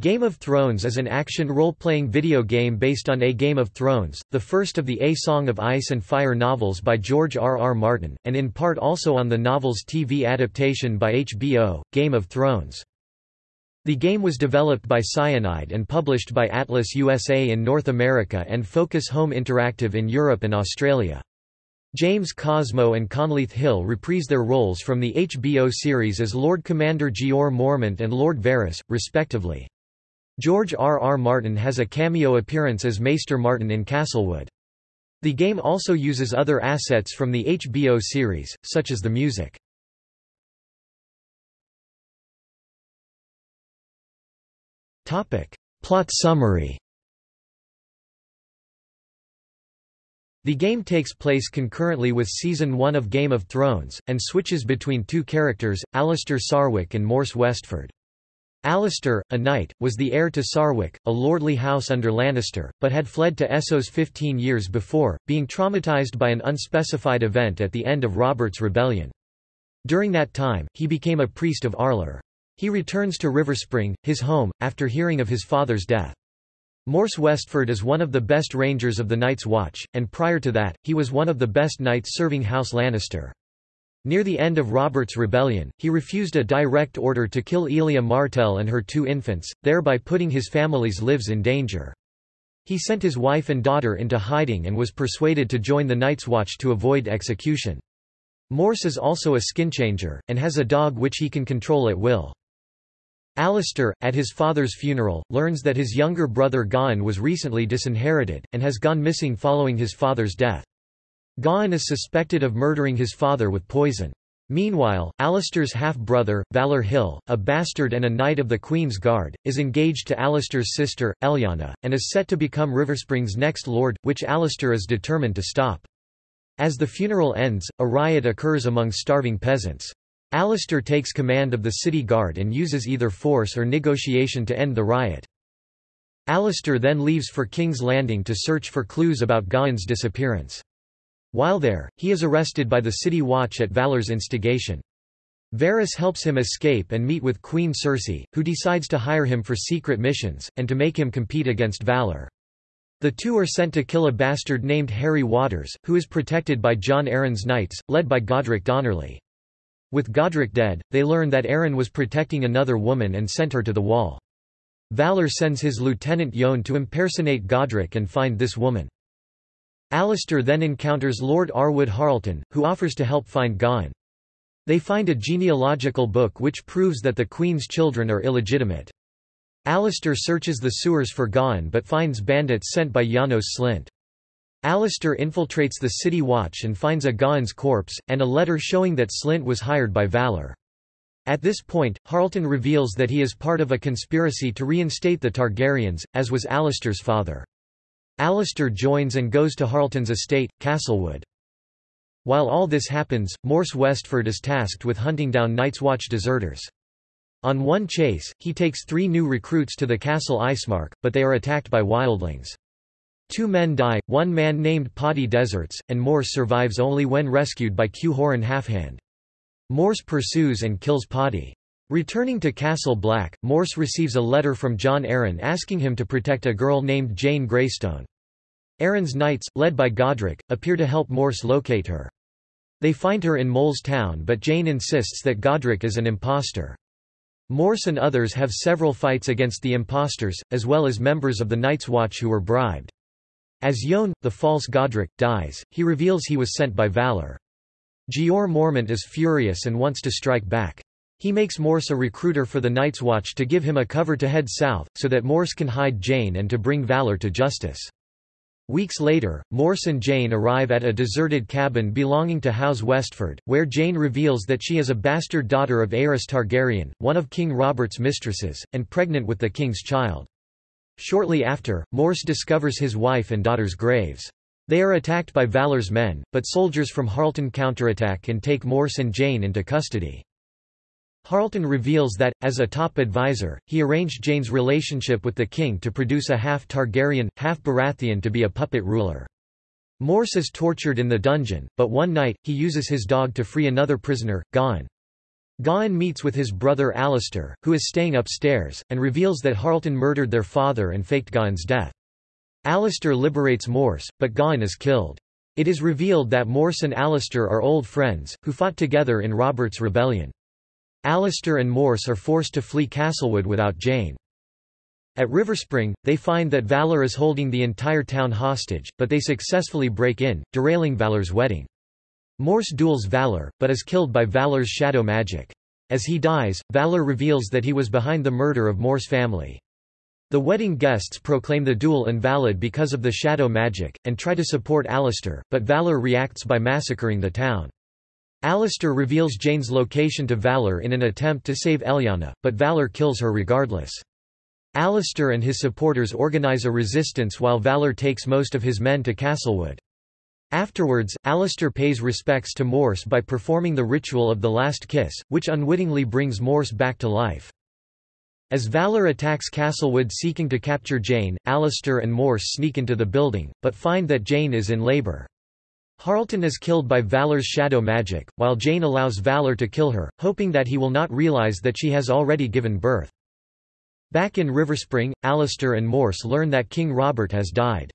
Game of Thrones is an action role-playing video game based on A Game of Thrones, the first of the A Song of Ice and Fire novels by George R. R. Martin, and in part also on the novel's TV adaptation by HBO, Game of Thrones. The game was developed by Cyanide and published by Atlus USA in North America and Focus Home Interactive in Europe and Australia. James Cosmo and Conleth Hill reprise their roles from the HBO series as Lord Commander Jeor Mormont and Lord Varys, respectively. George R. R. Martin has a cameo appearance as Maester Martin in Castlewood. The game also uses other assets from the HBO series, such as the music. Plot summary The game takes place concurrently with Season 1 of Game of Thrones, and switches between two characters, Alliser Sarwyck and Mors Westford. Alliser, a knight, was the heir to Sarwyck, a lordly house under Lannister, but had fled to Essos 15 years before, being traumatized by an unspecified event at the end of Robert's rebellion. During that time, he became a priest of R'hllor. He returns to Riverspring, his home, after hearing of his father's death. Mors Westford is one of the best rangers of the Night's Watch, and prior to that, he was one of the best knights serving House Lannister. Near the end of Robert's rebellion, he refused a direct order to kill Elia Martell and her two infants, thereby putting his family's lives in danger. He sent his wife and daughter into hiding and was persuaded to join the Night's Watch to avoid execution. Mors is also a skinchanger, and has a dog which he can control at will. Alliser, at his father's funeral, learns that his younger brother Gawain was recently disinherited, and has gone missing following his father's death. Gawain is suspected of murdering his father with poison. Meanwhile, Alliser's half-brother, Valarr Hill, a bastard and a knight of the Queen's Guard, is engaged to Alliser's sister, Eliana, and is set to become Riverspring's next lord, which Alliser is determined to stop. As the funeral ends, a riot occurs among starving peasants. Alliser takes command of the city guard and uses either force or negotiation to end the riot. Alliser then leaves for King's Landing to search for clues about Gawain's disappearance. While there, he is arrested by the City Watch at Valarr's instigation. Varys helps him escape and meet with Queen Cersei, who decides to hire him for secret missions, and to make him compete against Valarr. The two are sent to kill a bastard named Harry Waters, who is protected by Jon Arryn's knights, led by Godric Donnerly. With Godric dead, they learn that Arryn was protecting another woman and sent her to the wall. Valarr sends his lieutenant Yohn to impersonate Godric and find this woman. Alliser then encounters Lord Arwood Harlton, who offers to help find Gawain. They find a genealogical book which proves that the Queen's children are illegitimate. Alliser searches the sewers for Gawain but finds bandits sent by Janos Slynt. Alliser infiltrates the city watch and finds a Gawain's corpse, and a letter showing that Slynt was hired by Valarr. At this point, Harlton reveals that he is part of a conspiracy to reinstate the Targaryens, as was Alliser's father. Alliser joins and goes to Harlton's estate, Castlewood. While all this happens, Mors Westford is tasked with hunting down Night's Watch deserters. On one chase, he takes three new recruits to the castle Icemark, but they are attacked by wildlings. Two men die, one man named Poddy deserts, and Mors survives only when rescued by Qhorin Halfhand. Mors pursues and kills Poddy. Returning to Castle Black, Mors receives a letter from Jon Arryn asking him to protect a girl named Jane Greystone. Arryn's knights, led by Godric, appear to help Mors locate her. They find her in Mole's town but Jane insists that Godric is an impostor. Mors and others have several fights against the impostors, as well as members of the Night's Watch who were bribed. As Yohn, the false Godric, dies, he reveals he was sent by Valarr. Jeor Mormont is furious and wants to strike back. He makes Mors a recruiter for the Night's Watch to give him a cover to head south, so that Mors can hide Jane and to bring Valarr to justice. Weeks later, Mors and Jane arrive at a deserted cabin belonging to House Westford, where Jane reveals that she is a bastard daughter of Aerys Targaryen, one of King Robert's mistresses, and pregnant with the king's child. Shortly after, Mors discovers his wife and daughter's graves. They are attacked by Valarr's men, but soldiers from Harlton counterattack and take Mors and Jane into custody. Harlton reveals that, as a top advisor, he arranged Jane's relationship with the king to produce a half-Targaryen, half-Baratheon to be a puppet ruler. Mors is tortured in the dungeon, but one night, he uses his dog to free another prisoner, Gawain. Gawain meets with his brother Alistair, who is staying upstairs, and reveals that Harlton murdered their father and faked Gawain's death. Alistair liberates Mors, but Gawain is killed. It is revealed that Mors and Alistair are old friends, who fought together in Robert's Rebellion. Alistair and Mors are forced to flee Castlewood without Jane. At Riverspring, they find that Valarr is holding the entire town hostage, but they successfully break in, derailing Valarr's wedding. Mors duels Valarr, but is killed by Valarr's shadow magic. As he dies, Valarr reveals that he was behind the murder of Mors family. The wedding guests proclaim the duel invalid because of the shadow magic, and try to support Alistair, but Valarr reacts by massacring the town. Alistair reveals Jane's location to Valarr in an attempt to save Eliana, but Valarr kills her regardless. Alistair and his supporters organize a resistance while Valarr takes most of his men to Castlewood. Afterwards, Alistair pays respects to Mors by performing the ritual of the last kiss, which unwittingly brings Mors back to life. As Valarr attacks Castlewood seeking to capture Jane, Alistair and Mors sneak into the building, but find that Jane is in labor. Harlton is killed by Valarr's shadow magic, while Jane allows Valarr to kill her, hoping that he will not realize that she has already given birth. Back in Riverspring, Alistair and Mors learn that King Robert has died.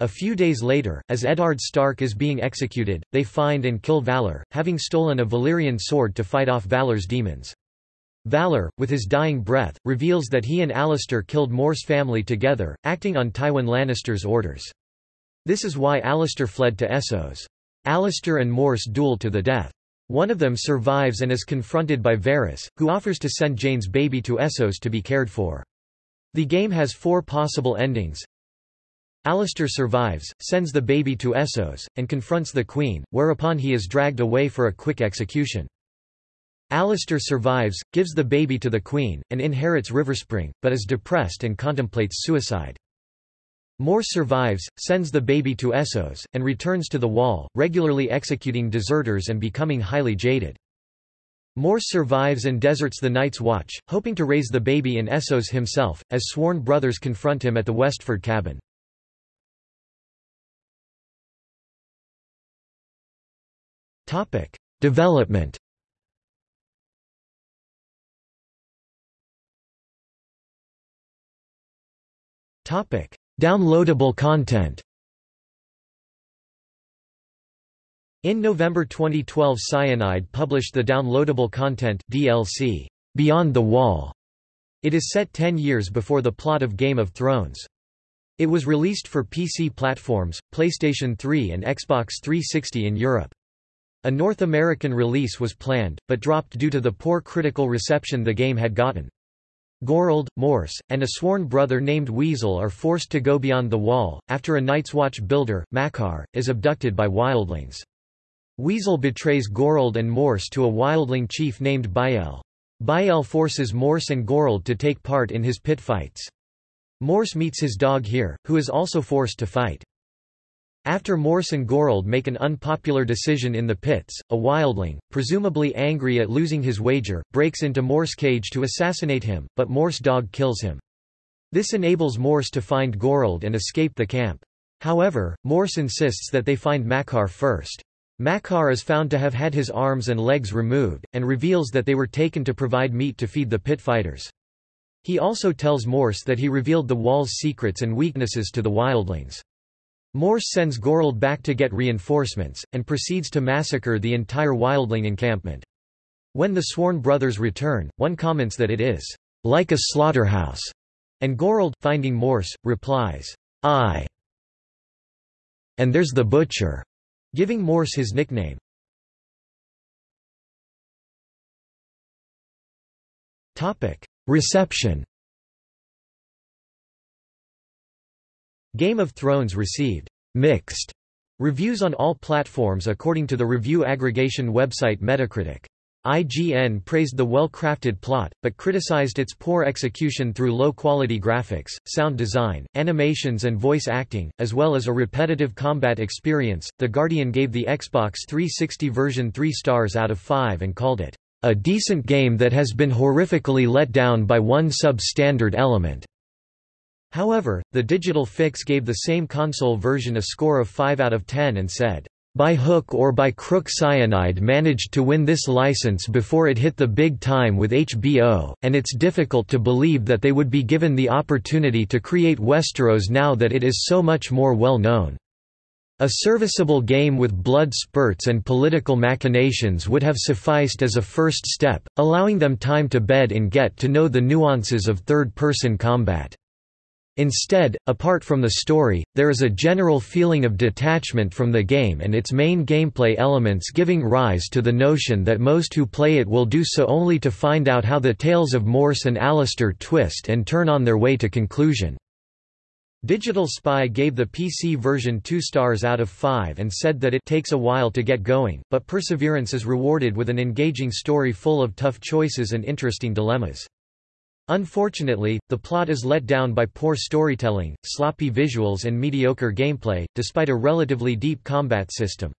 A few days later, as Eddard Stark is being executed, they find and kill Valarr, having stolen a Valyrian sword to fight off Valarr's demons. Valarr, with his dying breath, reveals that he and Alistair killed Mors family together, acting on Tywin Lannister's orders. This is why Alistair fled to Essos. Alistair and Mors duel to the death. One of them survives and is confronted by Varys, who offers to send Jane's baby to Essos to be cared for. The game has four possible endings, Alistair survives, sends the baby to Essos, and confronts the queen, whereupon he is dragged away for a quick execution. Alistair survives, gives the baby to the queen, and inherits Riverspring, but is depressed and contemplates suicide. Mors survives, sends the baby to Essos, and returns to the wall, regularly executing deserters and becoming highly jaded. Mors survives and deserts the Night's Watch, hoping to raise the baby in Essos himself, as sworn brothers confront him at the Westford cabin. Topic: Development. Topic: Downloadable content. In November 2012 Cyanide published the downloadable content DLC, Beyond the Wall. It is set 10 years before the plot of Game of Thrones. It was released for PC platforms, PlayStation 3 and Xbox 360 in Europe. A North American release was planned, but dropped due to the poor critical reception the game had gotten. Gorold, Mors, and a sworn brother named Weasel are forced to go beyond the wall, after a Night's Watch builder, Makkar, is abducted by wildlings. Weasel betrays Gorold and Mors to a wildling chief named Bael. Bael forces Mors and Gorold to take part in his pit fights. Mors meets his dog here, who is also forced to fight. After Mors and Gorold make an unpopular decision in the pits, a wildling, presumably angry at losing his wager, breaks into Mors's cage to assassinate him, but Mors's dog kills him. This enables Mors to find Gorold and escape the camp. However, Mors insists that they find Makkar first. Makkar is found to have had his arms and legs removed, and reveals that they were taken to provide meat to feed the pit fighters. He also tells Mors that he revealed the wall's secrets and weaknesses to the wildlings. Mors sends Gorold back to get reinforcements, and proceeds to massacre the entire wildling encampment. When the sworn brothers return, one comments that it is like a slaughterhouse, and Gorold, finding Mors, replies, I. And there's the butcher, giving Mors his nickname. Reception Game of Thrones received mixed reviews on all platforms according to the review aggregation website Metacritic. IGN praised the well-crafted plot, but criticized its poor execution through low-quality graphics, sound design, animations and voice acting, as well as a repetitive combat experience. The Guardian gave the Xbox 360 version 3 stars out of 5 and called it a decent game that has been horrifically let down by one substandard element. However, the Digital Fix gave the same console version a score of 5 out of 10 and said, by hook or by crook Cyanide managed to win this license before it hit the big time with HBO, and it's difficult to believe that they would be given the opportunity to create Westeros now that it is so much more well known. A serviceable game with blood spurts and political machinations would have sufficed as a first step, allowing them time to bed and get to know the nuances of third-person combat. Instead, apart from the story, there is a general feeling of detachment from the game and its main gameplay elements giving rise to the notion that most who play it will do so only to find out how the tales of Mors and Alliser twist and turn on their way to conclusion. Digital Spy gave the PC version 2 stars out of 5 and said that it takes a while to get going, but perseverance is rewarded with an engaging story full of tough choices and interesting dilemmas. Unfortunately, the plot is let down by poor storytelling, sloppy visuals and mediocre gameplay, despite a relatively deep combat system.